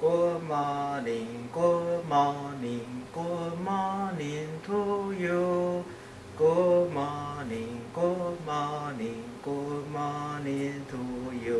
Good morning, good morning, good morning to you. Good morning, good morning, good morning to you.